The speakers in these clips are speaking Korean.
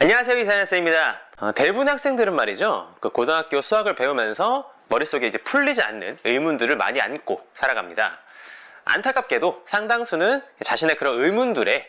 안녕하세요 이사연쌤입니다. 어, 대부분 학생들은 말이죠. 그 고등학교 수학을 배우면서 머릿속에 이제 풀리지 않는 의문들을 많이 안고 살아갑니다. 안타깝게도 상당수는 자신의 그런 의문들에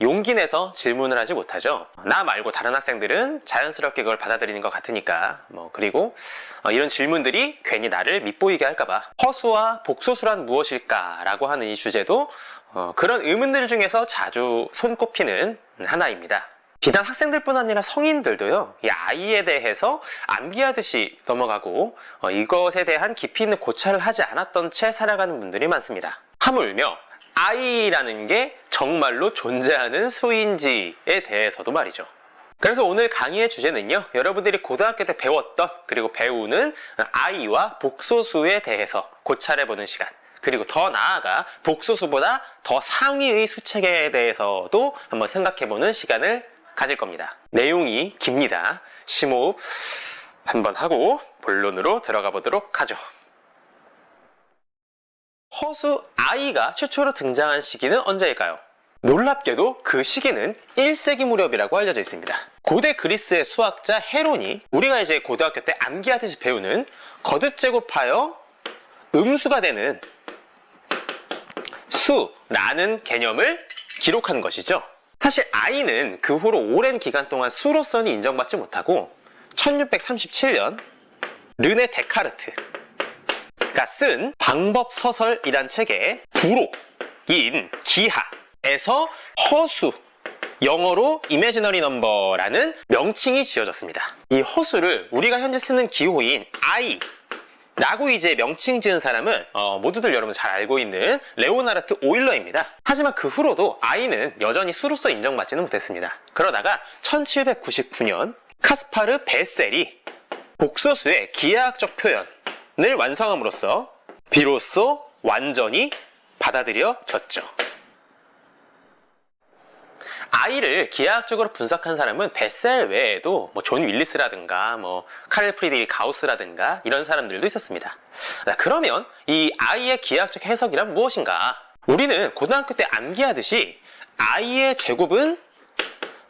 용기 내서 질문을 하지 못하죠. 나 말고 다른 학생들은 자연스럽게 그걸 받아들이는 것 같으니까. 뭐 그리고 어, 이런 질문들이 괜히 나를 밉보이게 할까봐 허수와 복소수란 무엇일까 라고 하는 이 주제도 어, 그런 의문들 중에서 자주 손꼽히는 하나입니다 비단 학생들뿐 아니라 성인들도요, 이 아이에 대해서 암기하듯이 넘어가고 어, 이것에 대한 깊이 있는 고찰을 하지 않았던 채 살아가는 분들이 많습니다. 하물며 아이라는 게 정말로 존재하는 수인지에 대해서도 말이죠. 그래서 오늘 강의의 주제는요, 여러분들이 고등학교 때 배웠던 그리고 배우는 아이와 복소수에 대해서 고찰해보는 시간. 그리고 더 나아가 복소수보다 더 상위의 수책에 대해서도 한번 생각해보는 시간을 가질 겁니다. 내용이 깁니다. 심호흡 한번 하고 본론으로 들어가 보도록 하죠. 허수 아이가 최초로 등장한 시기는 언제일까요? 놀랍게도 그 시기는 1세기 무렵이라고 알려져 있습니다. 고대 그리스의 수학자 헤론이 우리가 이제 고등학교 때 암기하듯이 배우는 거듭 제곱하여 음수가 되는 수라는 개념을 기록한 것이죠. 사실 아이는 그 후로 오랜 기간 동안 수로서는 인정받지 못하고 1637년 르네 데카르트가 쓴 방법서설이란 책에 부록인 기하에서 허수 영어로 imaginary number라는 명칭이 지어졌습니다. 이 허수를 우리가 현재 쓰는 기호인 I 라고 이제 명칭 지은 사람은 어, 모두들 여러분 잘 알고 있는 레온하르트 오일러입니다. 하지만 그 후로도 i는 여전히 수로서 인정받지는 못했습니다. 그러다가 1799년 카스파르 베셀이 복소수의 기하학적 표현을 완성함으로써 비로소 완전히 받아들여졌죠. i를 기하학적으로 분석한 사람은 베셀 외에도 뭐 존 월리스라든가 뭐 카를 프리드리히 가우스라든가 이런 사람들도 있었습니다. 자, 그러면 이 아이의 기하학적 해석이란 무엇인가? 우리는 고등학교 때 암기하듯이 아이의 제곱은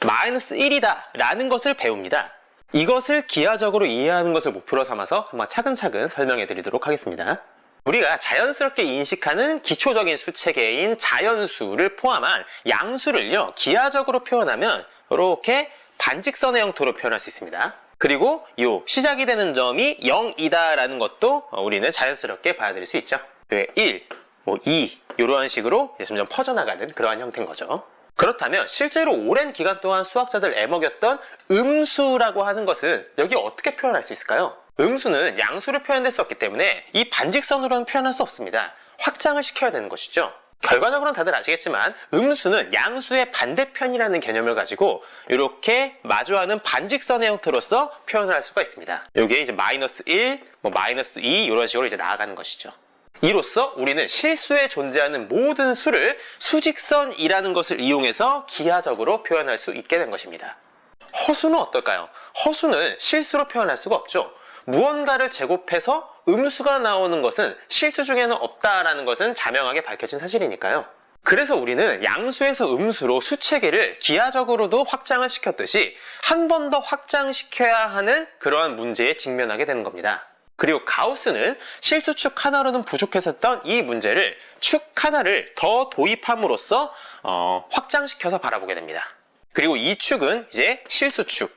마이너스 1이다 라는 것을 배웁니다. 이것을 기하적으로 이해하는 것을 목표로 삼아서 한번 차근차근 설명해 드리도록 하겠습니다. 우리가 자연스럽게 인식하는 기초적인 수체계인 자연수를 포함한 양수를요 기하적으로 표현하면 이렇게 반직선의 형태로 표현할 수 있습니다. 그리고 이 시작이 되는 점이 0이다라는 것도 우리는 자연스럽게 받아들일 수 있죠. 1, 뭐 2, 이런 식으로 점점 퍼져나가는 그러한 형태인 거죠. 그렇다면 실제로 오랜 기간 동안 수학자들 애먹였던 음수라고 하는 것은 여기 어떻게 표현할 수 있을까요? 음수는 양수로 없기 때문에 이 반직선으로는 표현할 수 없습니다. 확장을 시켜야 되는 것이죠. 결과적으로는 다들 아시겠지만 음수는 양수의 반대편이라는 개념을 가지고 이렇게 마주하는 반직선의 형태로서 표현을 할 수가 있습니다. 여기에 이제 마이너스 1, 뭐 마이너스 2 이런 식으로 이제 나아가는 것이죠. 이로써 우리는 실수에 존재하는 모든 수를 수직선이라는 것을 이용해서 기하적으로 표현할 수 있게 된 것입니다. 허수는 어떨까요? 허수는 실수로 표현할 수가 없죠. 무언가를 제곱해서 음수가 나오는 것은 실수 중에는 없다라는 것은 자명하게 밝혀진 사실이니까요. 그래서 우리는 양수에서 음수로 수체계를 기하적으로도 확장을 시켰듯이 한 번 더 확장시켜야 하는 그러한 문제에 직면하게 되는 겁니다. 그리고 가우스는 실수축 하나로는 부족했었던 이 문제를 축 하나를 더 도입함으로써 어, 확장시켜서 바라보게 됩니다. 그리고 이 축은 이제 실수축,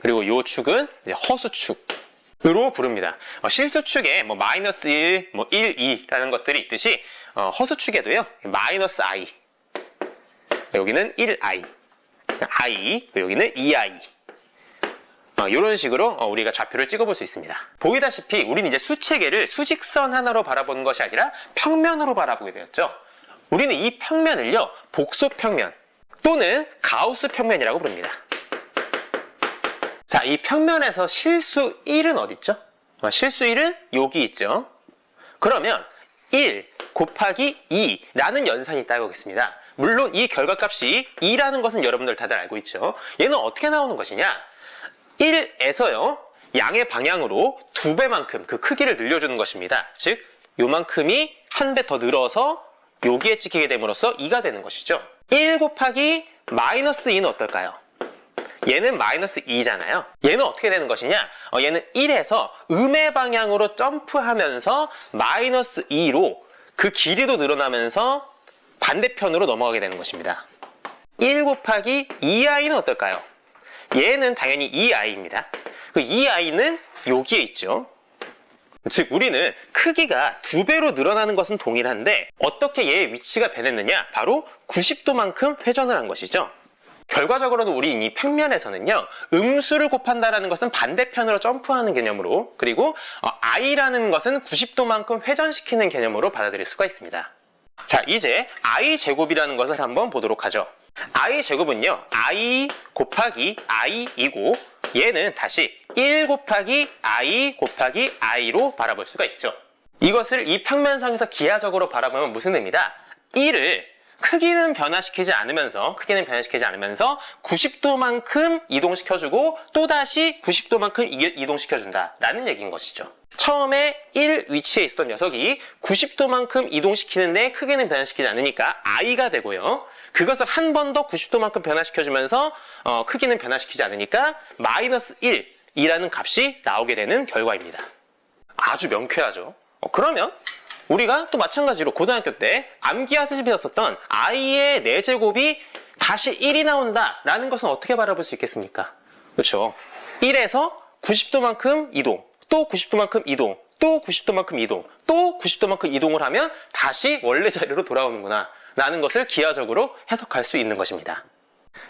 그리고 이 축은 이제 허수축 으로 부릅니다. 어, 실수축에 뭐 마이너스 1, 뭐 1, 2라는 것들이 있듯이 어, 허수축에도요 마이너스 i 여기는 1i i 여기는 2i 어, 이런 식으로 어, 우리가 좌표를 찍어볼 수 있습니다. 보이다시피 우리는 이제 수체계를 수직선 하나로 바라보는 것이 아니라 평면으로 바라보게 되었죠. 우리는 이 평면을요 복소평면 또는 가우스 평면이라고 부릅니다. 자, 이 평면에서 실수 1은 어디 있죠? 어, 실수 1은 여기 있죠. 그러면 1 곱하기 2라는 연산이 있다고 하겠습니다. 물론 이 결과값이 2라는 것은 여러분들 다들 알고 있죠. 얘는 어떻게 나오는 것이냐? 1에서요. 양의 방향으로 두 배만큼 그 크기를 늘려주는 것입니다. 즉, 요만큼이 한 배 더 늘어서 여기에 찍히게 됨으로써 2가 되는 것이죠. 1 곱하기 마이너스 2는 어떨까요? 얘는 마이너스 2잖아요. 얘는 어떻게 되는 것이냐? 어, 얘는 1에서 음의 방향으로 점프하면서 마이너스 2로 그 길이도 늘어나면서 반대편으로 넘어가게 되는 것입니다. 1 곱하기 2i는 어떨까요? 얘는 당연히 2i입니다. 그 2i는 여기에 있죠. 즉 우리는 크기가 두 배로 늘어나는 것은 동일한데 어떻게 얘의 위치가 변했느냐? 바로 90도만큼 회전을 한 것이죠. 결과적으로는 우리 이 평면에서는요 음수를 곱한다라는 것은 반대편으로 점프하는 개념으로 그리고 어, i라는 것은 90도만큼 회전시키는 개념으로 받아들일 수가 있습니다 자 이제 i 제곱이라는 것을 한번 보도록 하죠 i 제곱은요 i 곱하기 i이고 얘는 다시 1 곱하기 i 곱하기 i로 바라볼 수가 있죠 이것을 이 평면상에서 기하적으로 바라보면 무슨 의미다? 1을 크기는 변화시키지 않으면서 크기는 변화시키지 않으면서 90도만큼 이동시켜주고 또다시 90도만큼 이동시켜준다 라는 얘기인 것이죠. 처음에 1 위치에 있었던 녀석이 90도만큼 이동시키는데 크기는 변화시키지 않으니까 i가 되고요. 그것을 한 번 더 90도만큼 변화시켜주면서 어, 크기는 변화시키지 않으니까 마이너스 1이라는 값이 나오게 되는 결과입니다. 아주 명쾌하죠. 어, 그러면 우리가 또 마찬가지로 고등학교 때 암기하듯이 배웠었던 i의 4제곱이 다시 1이 나온다라는 것은 어떻게 바라볼 수 있겠습니까? 그렇죠. 1에서 90도만큼 이동, 또 90도만큼 이동, 또 90도만큼 이동, 또 90도만큼 이동을 하면 다시 원래 자리로 돌아오는구나 라는 것을 기하적으로 해석할 수 있는 것입니다.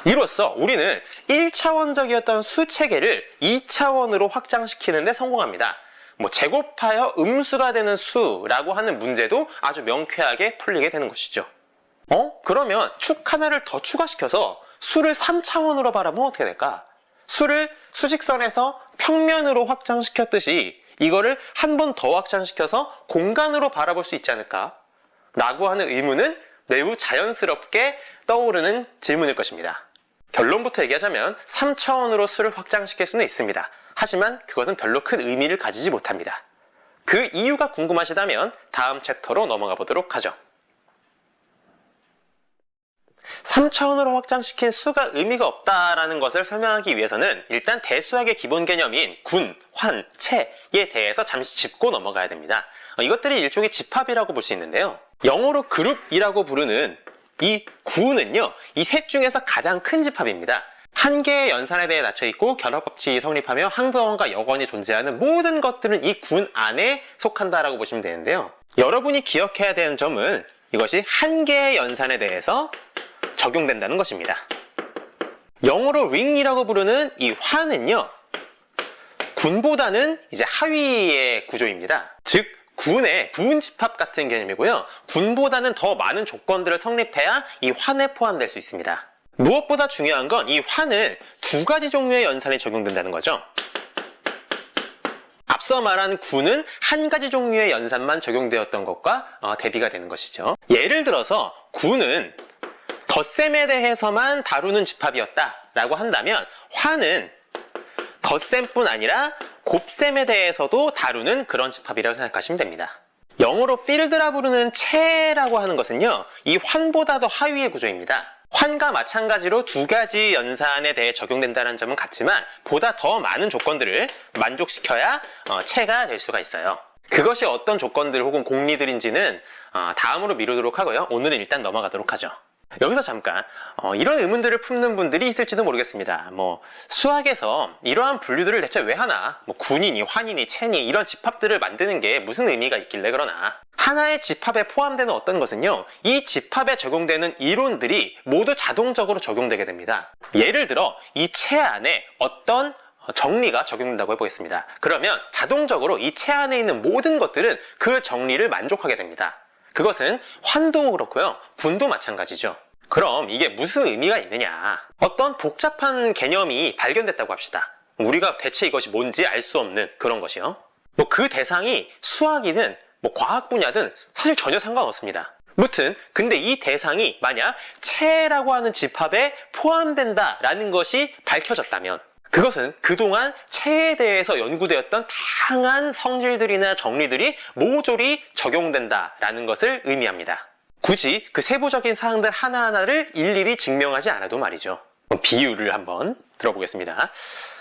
이로써 우리는 1차원적이었던 수체계를 2차원으로 확장시키는 데 성공합니다. 뭐 제곱하여 음수가 되는 수라고 하는 문제도 아주 명쾌하게 풀리게 되는 것이죠. 어? 그러면 축 하나를 더 추가시켜서 수를 3차원으로 바라보면 어떻게 될까? 수를 수직선에서 평면으로 확장시켰듯이 이거를 한 번 더 확장시켜서 공간으로 바라볼 수 있지 않을까? 라고 하는 의문은 매우 자연스럽게 떠오르는 질문일 것입니다. 결론부터 얘기하자면 3차원으로 수를 확장시킬 수는 있습니다. 하지만 그것은 별로 큰 의미를 가지지 못합니다. 그 이유가 궁금하시다면 다음 챕터로 넘어가 보도록 하죠. 3차원으로 확장시킨 수가 의미가 없다라는 것을 설명하기 위해서는 일단 대수학의 기본 개념인 군, 환, 체에 대해서 잠시 짚고 넘어가야 됩니다. 어, 이것들이 일종의 집합이라고 볼 수 있는데요. 영어로 그룹이라고 부르는 이 구는요, 이 셋 중에서 가장 큰 집합입니다. 한 개의 연산에 대해 낮춰 있고 결합법칙이 성립하며 항도원과 여건이 존재하는 모든 것들은 이 군 안에 속한다라고 보시면 되는데요. 여러분이 기억해야 되는 점은 이것이 한 개의 연산에 대해서 적용된다는 것입니다. 영어로 ring이라고 부르는 이 화는요. 군보다는 이제 하위의 구조입니다. 즉 군의 부운집합 같은 개념이고요. 군보다는 더 많은 조건들을 성립해야 이 환에 포함될 수 있습니다. 무엇보다 중요한 건 이 환은 두 가지 종류의 연산에 적용된다는 거죠. 앞서 말한 구는 한 가지 종류의 연산만 적용되었던 것과 어, 대비가 되는 것이죠. 예를 들어서 구는 덧셈에 대해서만 다루는 집합이었다라고 한다면 환은 덧셈뿐 아니라 곱셈에 대해서도 다루는 그런 집합이라고 생각하시면 됩니다. 영어로 필드라 부르는 체라고 하는 것은요. 이 환보다 도 하위의 구조입니다. 환과 마찬가지로 두 가지 연산에 대해 적용된다는 점은 같지만 보다 더 많은 조건들을 만족시켜야 어, 체가 될 수가 있어요. 그것이 어떤 조건들 혹은 공리들인지는 어, 다음으로 미루도록 하고요. 오늘은 일단 넘어가도록 하죠. 여기서 잠깐 어, 이런 의문들을 품는 분들이 있을지도 모르겠습니다. 뭐 수학에서 이러한 분류들을 대체 왜 하나? 뭐 군이니 환이니 체니 이런 집합들을 만드는 게 무슨 의미가 있길래 그러나 하나의 집합에 포함되는 어떤 것은요 이 집합에 적용되는 이론들이 모두 자동적으로 적용되게 됩니다. 예를 들어 이 체 안에 어떤 정리가 적용된다고 해보겠습니다. 그러면 자동적으로 이 체 안에 있는 모든 것들은 그 정리를 만족하게 됩니다. 그것은 환도 그렇고요. 분도 마찬가지죠. 그럼 이게 무슨 의미가 있느냐? 어떤 복잡한 개념이 발견됐다고 합시다. 우리가 대체 이것이 뭔지 알 수 없는 그런 것이요. 뭐 그 대상이 수학이든 뭐 과학 분야든 사실 전혀 상관없습니다. 무튼 근데 이 대상이 만약 체라고 하는 집합에 포함된다 라는 것이 밝혀졌다면 그것은 그동안 체에 대해서 연구되었던 다양한 성질들이나 정리들이 모조리 적용된다라는 것을 의미합니다. 굳이 그 세부적인 사항들 하나하나를 일일이 증명하지 않아도 말이죠. 뭐 비유를 한번 들어보겠습니다.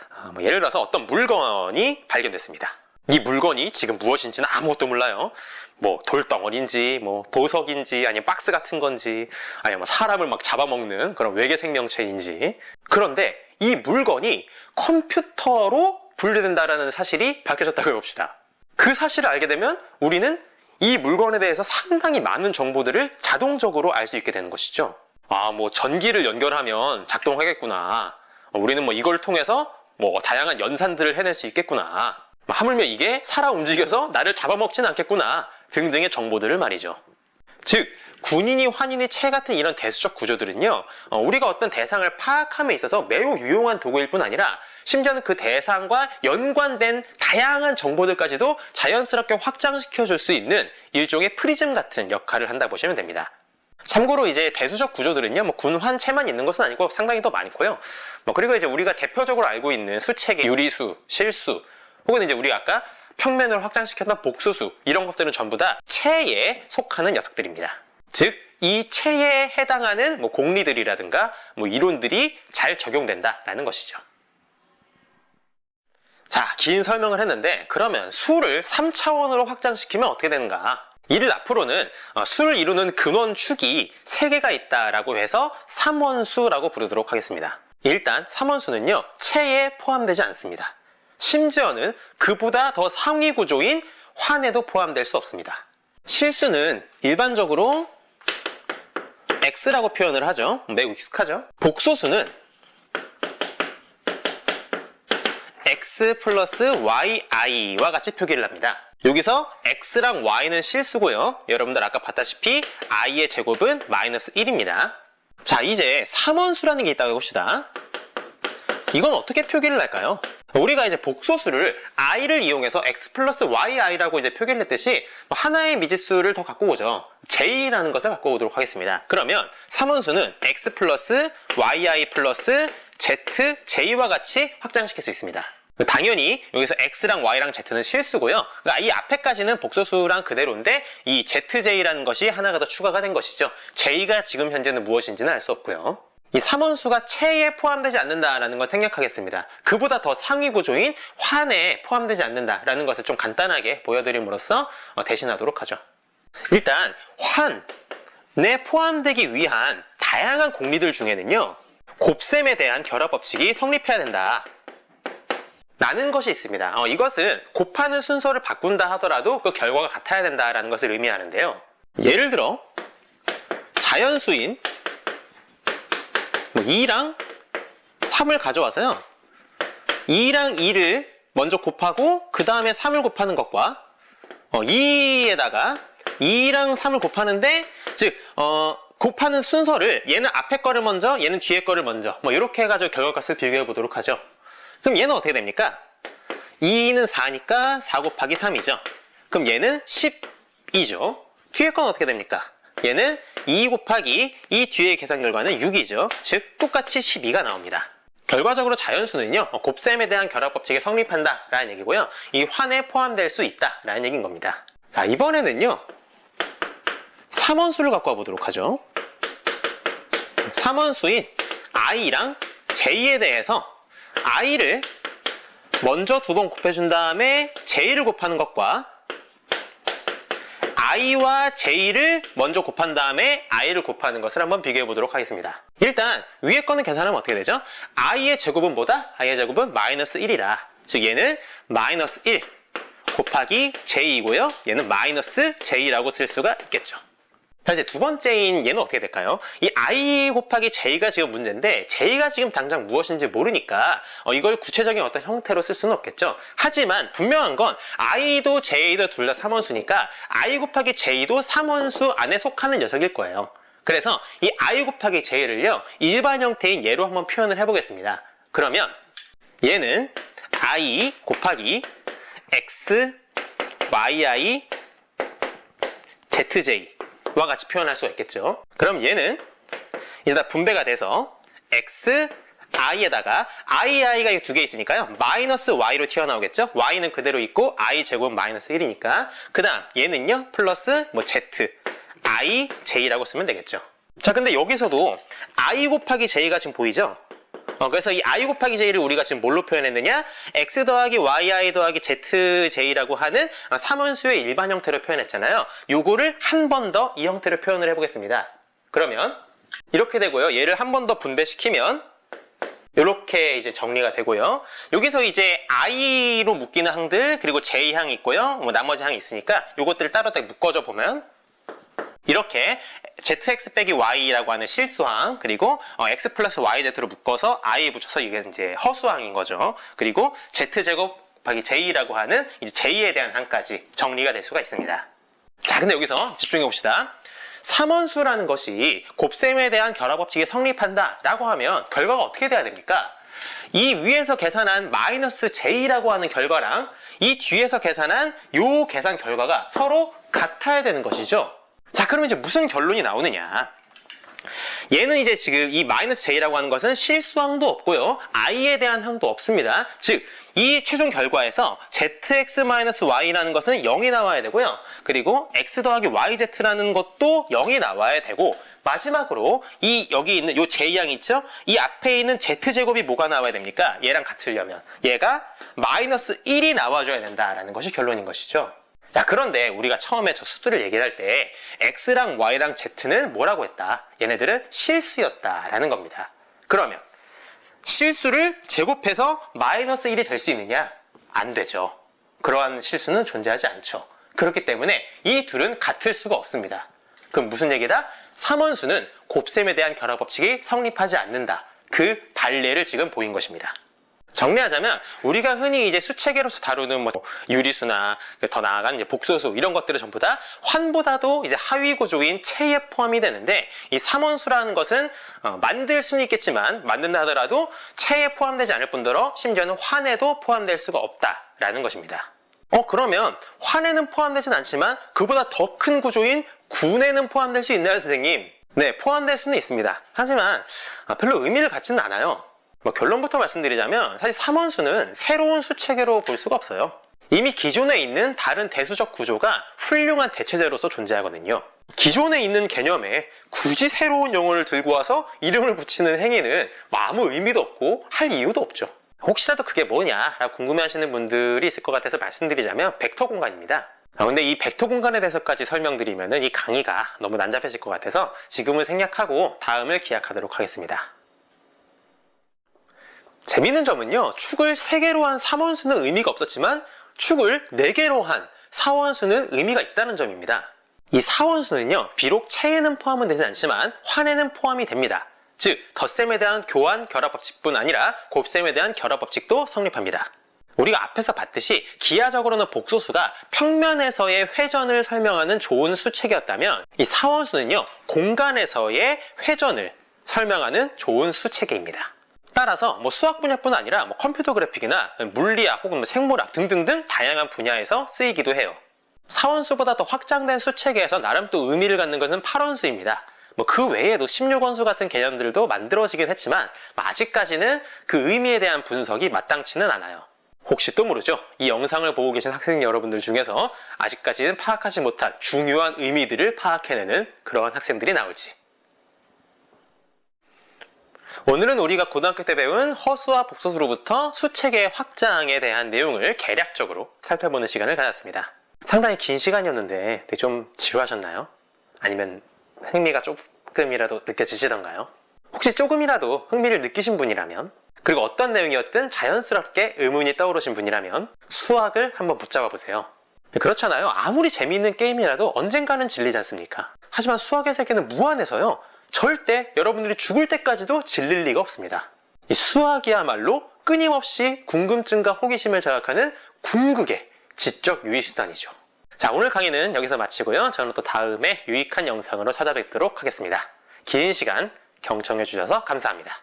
아, 뭐 예를 들어서 어떤 물건이 발견됐습니다. 이 물건이 지금 무엇인지는 아무것도 몰라요. 뭐 돌덩어리인지 뭐 보석인지 아니면 박스 같은 건지 아니면 뭐 사람을 막 잡아먹는 그런 외계 생명체인지 그런데 이 물건이 컴퓨터로 분류된다라는 사실이 밝혀졌다고 해봅시다. 그 사실을 알게 되면 우리는 이 물건에 대해서 상당히 많은 정보들을 자동적으로 알 수 있게 되는 것이죠. 아, 뭐 전기를 연결하면 작동하겠구나. 어, 우리는 뭐 이걸 통해서 뭐 다양한 연산들을 해낼 수 있겠구나. 뭐 하물며 이게 살아 움직여서 나를 잡아먹진 않겠구나. 등등의 정보들을 말이죠. 즉, 군인이 환인이 체 같은 이런 대수적 구조들은요, 어, 우리가 어떤 대상을 파악함에 있어서 매우 유용한 도구일 뿐 아니라 심지어는 그 대상과 연관된 다양한 정보들까지도 자연스럽게 확장시켜 줄 수 있는 일종의 프리즘 같은 역할을 한다 보시면 됩니다. 참고로 이제 대수적 구조들은요, 뭐 군환체만 있는 것은 아니고 상당히 더 많고요. 뭐 그리고 이제 우리가 대표적으로 알고 있는 수체계 유리수, 실수, 혹은 이제 우리 아까 평면을 확장시켰던 복수수 이런 것들은 전부 다 체에 속하는 녀석들입니다. 즉, 이 체에 해당하는 뭐 공리들이라든가 뭐 이론들이 잘 적용된다라는 것이죠. 자, 긴 설명을 했는데 그러면 수를 3차원으로 확장시키면 어떻게 되는가? 이를 앞으로는 어, 수를 이루는 근원축이 3개가 있다라고 해서 3원수라고 부르도록 하겠습니다. 일단 3원수는요, 체에 포함되지 않습니다. 심지어는 그보다 더 상위 구조인 환에도 포함될 수 없습니다. 실수는 일반적으로 x라고 표현을 하죠. 매우 익숙하죠. 복소수는 x 플러스 yi와 같이 표기를 합니다. 여기서 x랑 y는 실수고요. 여러분들 아까 봤다시피 i의 제곱은 마이너스 1입니다. 자, 이제 3원수라는 게 있다고 해봅시다. 이건 어떻게 표기를 할까요? 우리가 이제 복소수를 i를 이용해서 x 플러스 yi라고 이제 표기를 했듯이 뭐 하나의 미지수를 더 갖고 오죠. j라는 것을 갖고 오도록 하겠습니다. 그러면 3원수는 x 플러스 yi 플러스 z, j와 같이 확장시킬 수 있습니다. 당연히 여기서 x랑 y랑 z는 실수고요. 그러니까 이 앞에까지는 복소수랑 그대로인데 이 zj라는 것이 하나가 더 추가가 된 것이죠. j가 지금 현재는 무엇인지는 알 수 없고요. 이 3원수가 체에 포함되지 않는다라는 걸 생략하겠습니다. 그보다 더 상위 구조인 환에 포함되지 않는다라는 것을 좀 간단하게 보여드림으로써 어, 대신하도록 하죠. 일단 환에 포함되기 위한 다양한 공리들 중에는요. 곱셈에 대한 결합 법칙이 성립해야 된다. 라는 것이 있습니다. 어, 이것은 곱하는 순서를 바꾼다 하더라도 그 결과가 같아야 된다라는 것을 의미하는데요. 예를 들어 자연수인 뭐 2랑 3을 가져와서요. 2랑 2를 먼저 곱하고 그 다음에 3을 곱하는 것과 어, 2에다가 2랑 3을 곱하는데 즉 어, 곱하는 순서를 얘는 앞에 거를 먼저 얘는 뒤에 거를 먼저 뭐 이렇게 해가지고 결과값을 비교해 보도록 하죠. 그럼 얘는 어떻게 됩니까? 2는 4니까 4 곱하기 3이죠. 그럼 얘는 12죠. 뒤에 건 어떻게 됩니까? 얘는 2 곱하기 이 뒤의 계산 결과는 6이죠. 즉 똑같이 12가 나옵니다. 결과적으로 자연수는요. 곱셈에 대한 결합 법칙이 성립한다 라는 얘기고요. 이 환에 포함될 수 있다 라는 얘기인 겁니다. 자 이번에는요. 3원수를 갖고 와보도록 하죠. 3원수인 i랑 j에 대해서 i를 먼저 두 번 곱해준 다음에 j를 곱하는 것과 i와 j를 먼저 곱한 다음에 i를 곱하는 것을 한번 비교해 보도록 하겠습니다. 일단 위에 거는 계산하면 어떻게 되죠? i의 제곱은 뭐다? i의 제곱은 마이너스 1이라 즉 얘는 마이너스 1 곱하기 j이고요. 얘는 마이너스 j라고 쓸 수가 있겠죠. 자 이제 두 번째인 얘는 어떻게 될까요? 이 i 곱하기 j가 지금 문제인데 j가 지금 당장 무엇인지 모르니까 어, 이걸 구체적인 어떤 형태로 쓸 수는 없겠죠. 하지만 분명한 건 i도 j도 둘 다 3원수니까 i 곱하기 j도 3원수 안에 속하는 녀석일 거예요. 그래서 이 i 곱하기 j를요 일반 형태인 얘로 한번 표현을 해보겠습니다. 그러면 얘는 i 곱하기 x yi zj 와 같이 표현할 수가 있겠죠. 그럼 얘는 이제 다 분배가 돼서 x i에다가 i, i가 두 개 있으니까요. 마이너스 y로 튀어나오겠죠. y는 그대로 있고 i 제곱은 마이너스 1이니까 그 다음 얘는요. 플러스 뭐 z, i, j라고 쓰면 되겠죠. 자 근데 여기서도 i 곱하기 j가 지금 보이죠? 어, 그래서 이 i 곱하기 j를 우리가 지금 뭘로 표현했느냐? x 더하기 yi 더하기 zj라고 하는 어, 삼원수의 일반 형태로 표현했잖아요. 요거를 한 번 더 이 형태로 표현을 해보겠습니다. 그러면 이렇게 되고요. 얘를 한 번 더 분배시키면 이렇게 이제 정리가 되고요. 여기서 이제 i로 묶이는 항들 그리고 j 항이 있고요. 뭐 나머지 항이 있으니까 요것들을 따로 딱 묶어줘 보면 이렇게 zx 빼기 y라고 하는 실수항 그리고 어, x 플러스 yz로 묶어서 i에 붙여서 이게 이제 허수항인 거죠. 그리고 z제곱 곱하기 j라고 하는 이제 j에 대한 항까지 정리가 될 수가 있습니다. 자, 근데 여기서 집중해 봅시다. 삼원수라는 것이 곱셈에 대한 결합법칙이 성립한다 라고 하면 결과가 어떻게 돼야 됩니까? 이 위에서 계산한 마이너스 j라고 하는 결과랑 이 뒤에서 계산한 요 계산 결과가 서로 같아야 되는 것이죠. 자, 그러면 이제 무슨 결론이 나오느냐? 얘는 이제 지금 이 마이너스 j라고 하는 것은 실수항도 없고요. i에 대한 항도 없습니다. 즉, 이 최종 결과에서 zx-y라는 것은 0이 나와야 되고요. 그리고 x 더하기 yz라는 것도 0이 나와야 되고 마지막으로 이 여기 있는 요 j양 있죠? 이 앞에 있는 z제곱이 뭐가 나와야 됩니까? 얘랑 같으려면 얘가 마이너스 1이 나와줘야 된다라는 것이 결론인 것이죠. 자, 그런데 우리가 처음에 저 수들을 얘기할 때 x랑 y랑 z는 뭐라고 했다? 얘네들은 실수였다 라는 겁니다. 그러면 실수를 제곱해서 마이너스 1이 될 수 있느냐? 안 되죠. 그러한 실수는 존재하지 않죠. 그렇기 때문에 이 둘은 같을 수가 없습니다. 그럼 무슨 얘기다? 3원수는 곱셈에 대한 결합 법칙이 성립하지 않는다. 그 발례를 지금 보인 것입니다. 정리하자면 우리가 흔히 이제 수체계로서 다루는 뭐 유리수나 더 나아간 이제 복소수 이런 것들은 전부 다 환보다도 이제 하위 구조인 체에 포함이 되는데 이 삼원수라는 것은 어, 만들 수는 있겠지만 만든다 하더라도 체에 포함되지 않을 뿐더러 심지어는 환에도 포함될 수가 없다라는 것입니다. 어 그러면 환에는 포함되진 않지만 그보다 더 큰 구조인 군에는 포함될 수 있나요 선생님? 네 포함될 수는 있습니다. 하지만 아, 별로 의미를 갖지는 않아요. 뭐 결론부터 말씀드리자면 사실 3원수는 새로운 수체계로 볼 수가 없어요. 이미 기존에 있는 다른 대수적 구조가 훌륭한 대체제로서 존재하거든요. 기존에 있는 개념에 굳이 새로운 용어를 들고 와서 이름을 붙이는 행위는 아무 의미도 없고 할 이유도 없죠. 혹시라도 그게 뭐냐라고 궁금해하시는 분들이 있을 것 같아서 말씀드리자면 벡터 공간입니다. 아, 근데 이 벡터 공간에 대해서까지 설명드리면 이 강의가 너무 난잡해질 것 같아서 지금은 생략하고 다음을 기약하도록 하겠습니다. 재밌는 점은요. 축을 3개로 한 3원수는 의미가 없었지만 축을 4개로 한 4원수는 의미가 있다는 점입니다. 이 4원수는요. 비록 체에는 포함은 되지 않지만 환에는 포함이 됩니다. 즉 덧셈에 대한 교환 결합법칙뿐 아니라 곱셈에 대한 결합법칙도 성립합니다. 우리가 앞에서 봤듯이 기하적으로는 복소수가 평면에서의 회전을 설명하는 좋은 수체계였다면 이 4원수는요. 공간에서의 회전을 설명하는 좋은 수체계입니다. 따라서 뭐 수학 분야뿐 아니라 뭐 컴퓨터 그래픽이나 물리학 혹은 뭐 생물학 등등등 다양한 분야에서 쓰이기도 해요. 사원수보다 더 확장된 수체계에서 나름 또 의미를 갖는 것은 8원수입니다. 뭐 그 외에도 16원수 같은 개념들도 만들어지긴 했지만 아직까지는 그 의미에 대한 분석이 마땅치는 않아요. 혹시 또 모르죠? 이 영상을 보고 계신 학생 여러분들 중에서 아직까지는 파악하지 못한 중요한 의미들을 파악해내는 그러한 학생들이 나올지. 오늘은 우리가 고등학교 때 배운 허수와 복소수로부터 수체계 확장에 대한 내용을 개략적으로 살펴보는 시간을 가졌습니다. 상당히 긴 시간이었는데 좀 지루하셨나요? 아니면 흥미가 조금이라도 느껴지시던가요? 혹시 조금이라도 흥미를 느끼신 분이라면 그리고 어떤 내용이었든 자연스럽게 의문이 떠오르신 분이라면 수학을 한번 붙잡아 보세요. 그렇잖아요. 아무리 재미있는 게임이라도 언젠가는 질리지 않습니까? 하지만 수학의 세계는 무한해서요. 절대 여러분들이 죽을 때까지도 질릴 리가 없습니다. 이 수학이야말로 끊임없이 궁금증과 호기심을 자극하는 궁극의 지적 유의수단이죠. 자, 오늘 강의는 여기서 마치고요. 저는 또 다음에 유익한 영상으로 찾아뵙도록 하겠습니다. 긴 시간 경청해 주셔서 감사합니다.